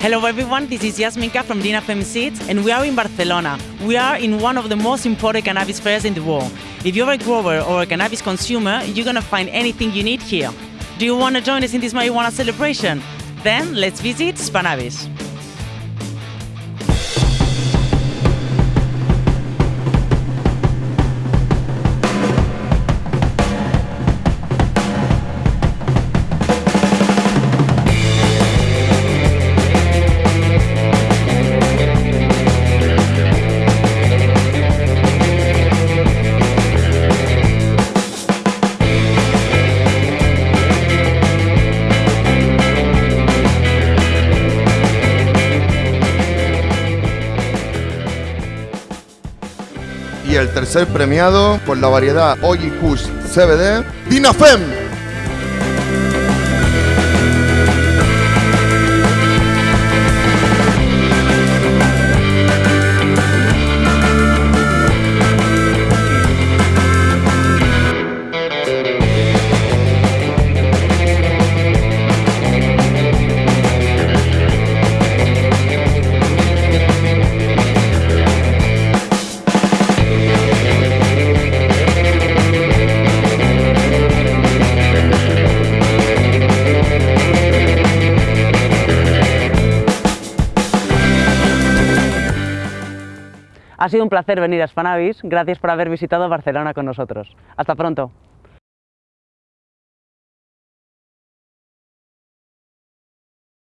Hello everyone, this is Yasminka from Dinafem Seeds and we are in Barcelona. We are in one of the most important cannabis fairs in the world. If you're a grower or a cannabis consumer, you're gonna find anything you need here. Do you wanna join us in this marijuana celebration? Then let's visit Spannabis. Y el tercer premiado por la variedad Oji Kush CBD, Dinafem. Ha sido un placer venir a Spannabis, gracias por haber visitado Barcelona con nosotros. Hasta pronto.